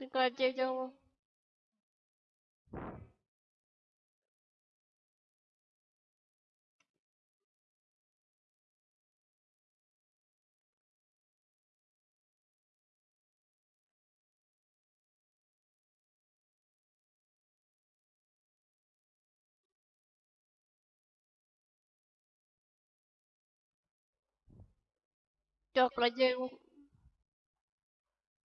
Прекрати дело. Так, радио.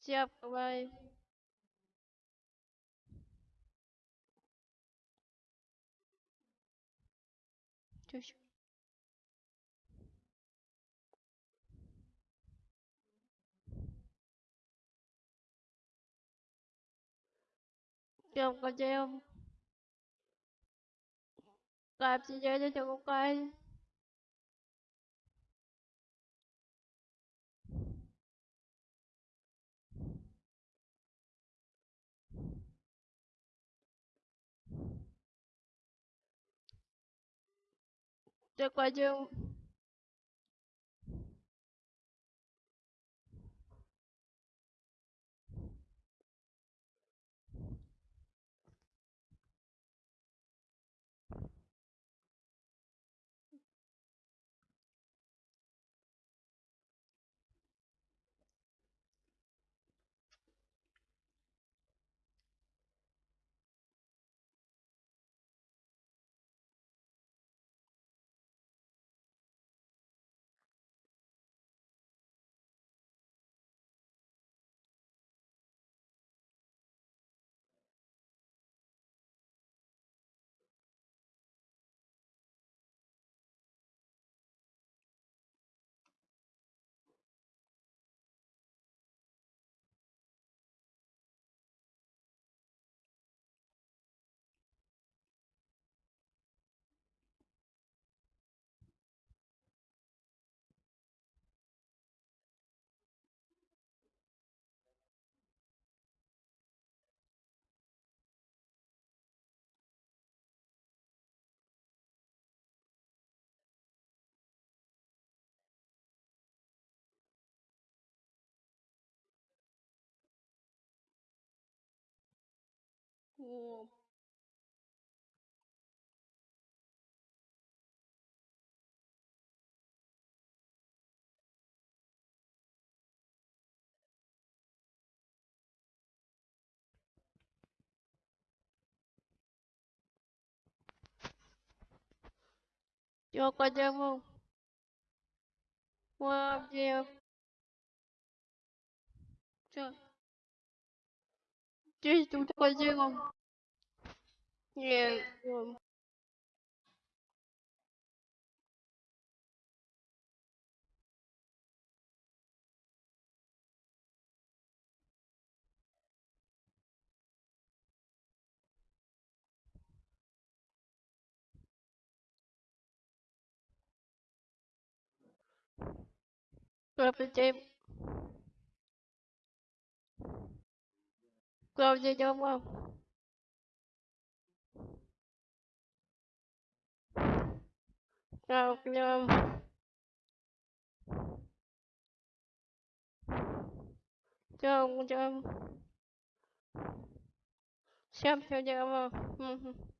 接过来就行。叫个叫，来，直接就叫过来。તો એક બાજુ О. Крокодил. Крокодил. Чё? Здесь тут крокодилом. Нет. Cô chơi chung không? Không chung Chung chung Sắp cho chung không?